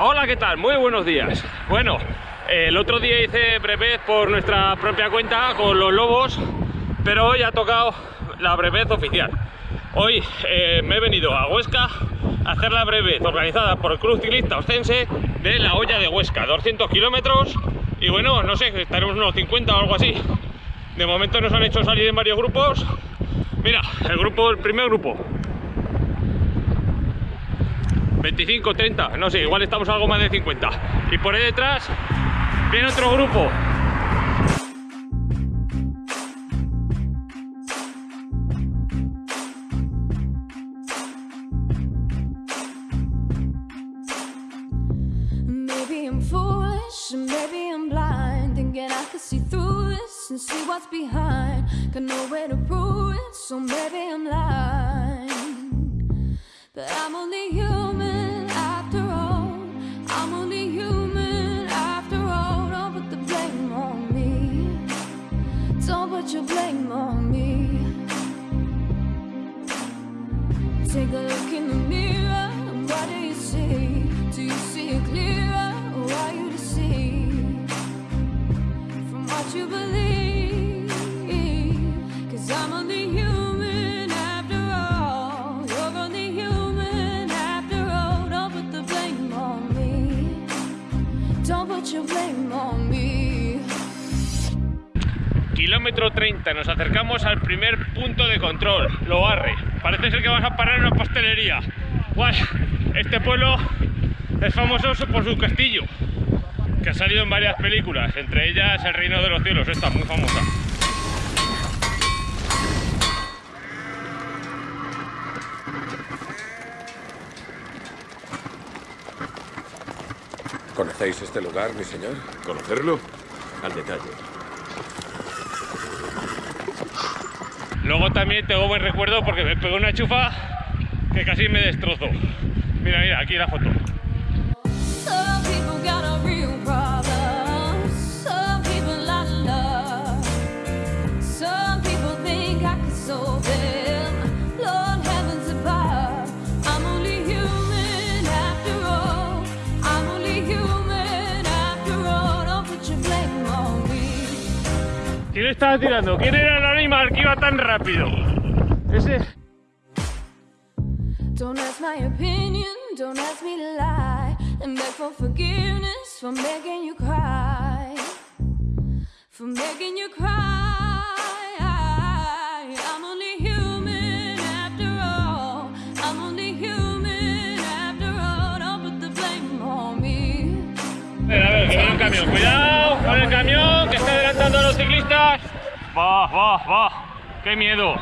Hola, ¿qué tal? Muy buenos días. Bueno, el otro día hice brevet por nuestra propia cuenta con los lobos, pero hoy ha tocado la brevet oficial. Hoy eh, me he venido a Huesca a hacer la brevet organizada por el Club Ciclista Ostense de la olla de Huesca, 200 kilómetros y bueno, no sé, estaremos unos 50 o algo así. De momento nos han hecho salir en varios grupos. Mira, el grupo, el primer grupo, 25, 30, no sé, igual estamos algo más de 50. Y por ahí detrás viene otro grupo. Maybe I'm foolish, maybe Take a look in the mirror. What do you see? Do you see it clearer? You from what you believe? Cause I'm only human after all. Kilómetro 30, nos acercamos al primer punto de control, Loarre. Parece ser que vas a parar en una pastelería. Guay, este pueblo es famoso por su castillo, que ha salido en varias películas, entre ellas El Reino de los Cielos, esta muy famosa. ¿Conocéis este lugar, mi señor? ¿Conocerlo? Al detalle. Luego también tengo buen recuerdo porque me pegó una chufa que casi me destrozó. Mira, mira, aquí la foto. ¿Quién estaba tirando? ¿Quién era el animal que iba tan rápido? Ese. Don't ask my opinion, don't ask me to lie, and beg for forgiveness for making you cry, for making you cry. I'm only human after all. I'm only human after all. Don't put the blame on me. A ver, a ver, que viene un camión. Cuidado con el camión que está adelantando a los ciclistas. Va, va, va. Qué miedo.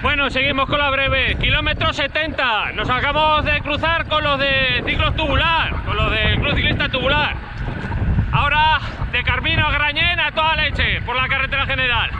Bueno, seguimos con la breve. Kilómetro 70. Nos acabamos de cruzar con los de ciclos tubular, con los del Club Ciclista Tubular. Ahora de Carmino a Grañén a toda leche por la carretera general.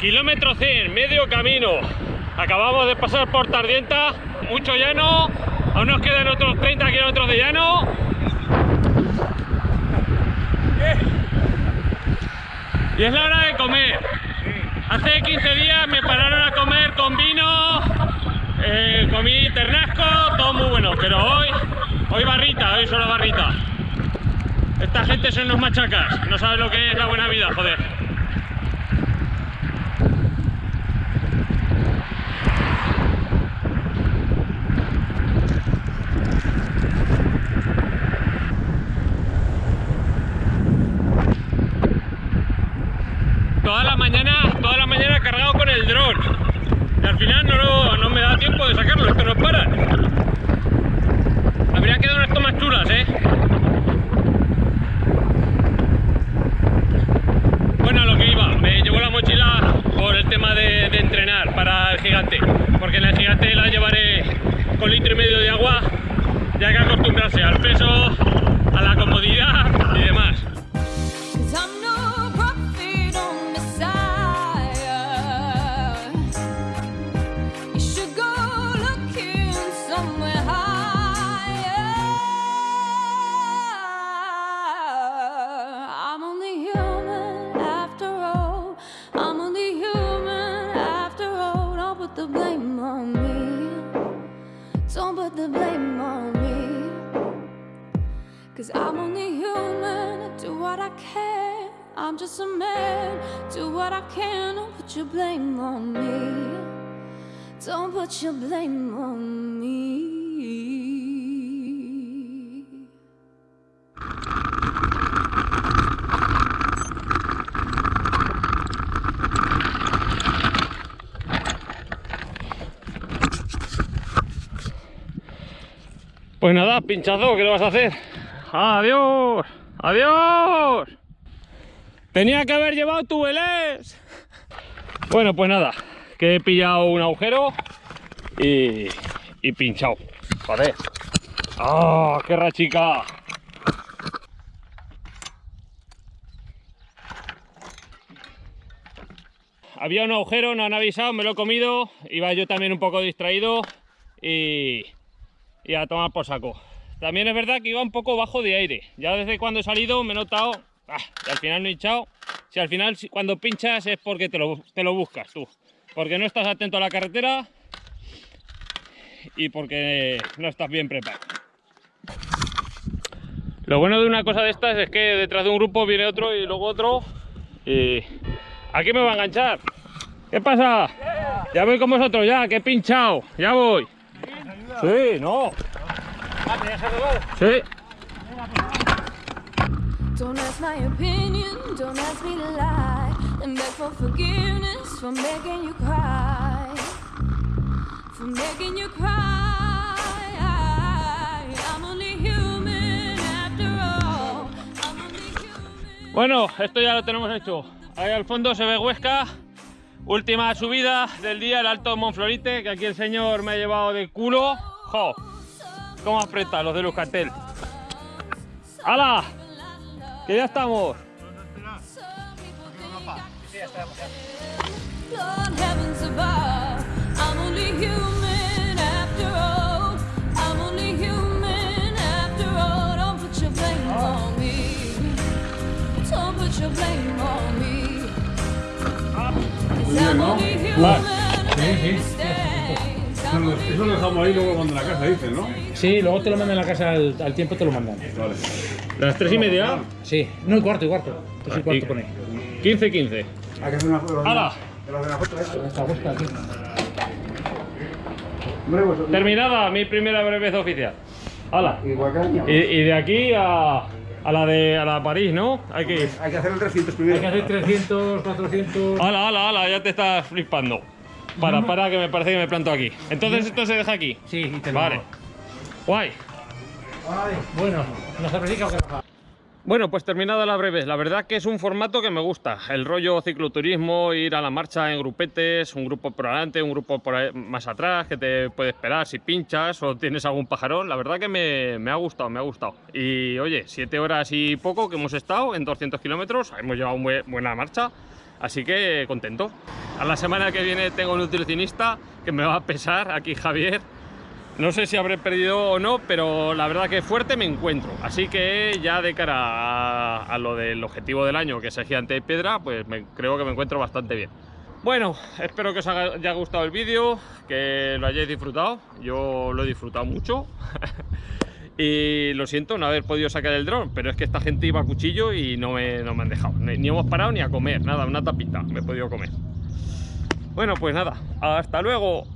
Kilómetro 100, medio camino. Acabamos de pasar por Tardienta, mucho llano. Aún nos quedan otros 30 kilómetros de llano. Y es la hora de comer. Hace 15 días me pararon a comer con vino, eh, comí ternasco, todo muy bueno. Pero hoy, hoy barrita, hoy solo barrita. Esta gente son unos machacas, no sabe lo que es la buena vida, joder. Al final no, no me da tiempo de sacarlo, es que no paran. Habría quedado unas tomas chulas, ¿eh? Bueno, a lo que iba, me llevo la mochila por el tema de, de entrenar para el gigante, porque en el gigante la llevaré con litro y medio de agua, ya que acostumbrarse al peso, Cause I'm only human, do what I can. I'm just a man, do what I can. Don't put your blame on me. Don't put your blame on me. Pues nada, pinchazo, ¿qué le vas a hacer? ¡Adiós! ¡Adiós! Tenía que haber llevado tu velés. Bueno, pues nada, que he pillado un agujero y, y pinchado. Joder. ¡Ah, qué rachica! Había un agujero, no han avisado, me lo he comido. Iba yo también un poco distraído y, y a tomar por saco. También es verdad que iba un poco bajo de aire. Ya desde cuando he salido me he notado ah, y al final no he hinchado. Si al final cuando pinchas es porque te lo, te lo buscas tú. Porque no estás atento a la carretera y porque no estás bien preparado. Lo bueno de una cosa de estas es que detrás de un grupo viene otro y luego otro y aquí me va a enganchar. ¿Qué pasa? Ya voy con vosotros ya, que he pinchado. Ya voy. Sí, no. Sí. Don't ask my opinion, don't ask me to lie. And beg for forgiveness for making you cry. For making you cry. I'm only human after all. I'm only human. Bueno, esto ya lo tenemos hecho. Ahí al fondo se ve Huesca. Última subida del día, el Alto Monflorite, que aquí el señor me ha llevado de culo. ¡Jo! ¿Cómo aprieta los de Luzcatel? ¡Hala! Que ya estamos. Heavens above, I'm only human Eso lo dejamos ahí luego cuando en la casa dicen, ¿no? Sí, luego te lo mandan a la casa al, al tiempo, te lo mandan. Vale. Las tres y media. Sí, no, y cuarto, y cuarto. Tres y cuarto pone. 15-15. Hay que hacer una foto. ¡Hala! Pues, Terminada mi primera brevez oficial. ¡Hala! Igual que año. Y, y de aquí a, a la de a la París, ¿no? Hay que ir. Hay que hacer el 300 Hay primero. que hacer 300, 400. ¡Hala, hala, hala! Ya te estás flipando. Para, para, que me parece que me planto aquí. Entonces esto se deja aquí. Sí, y te lo Vale. Guay. Bueno, nos. Bueno, pues terminada la breve. La verdad que es un formato que me gusta. El rollo cicloturismo, ir a la marcha en grupetes, un grupo por adelante, un grupo por ahí- más atrás, que te puede esperar si pinchas o tienes algún pajarón. La verdad que me, me ha gustado, me ha gustado. Y oye, siete horas y poco que hemos estado en 200 kilómetros, hemos llevado muy buena marcha. Así que contento. A la semana que viene tengo un nutricionista que me va a pesar, aquí Javier, no sé si habré perdido o no, pero la verdad que fuerte me encuentro. Así que ya de cara a, a lo del objetivo del año, que es el gigante de piedra, pues me- creo que me encuentro bastante bien. Bueno, espero que os haya gustado el vídeo, que lo hayáis disfrutado. Yo lo he disfrutado mucho. y lo siento no haber podido sacar el dron, pero es que esta gente iba a cuchillo y no me, no me han dejado. Ni, ni hemos parado ni a comer, nada, una tapita me he podido comer. Bueno, pues nada, hasta luego.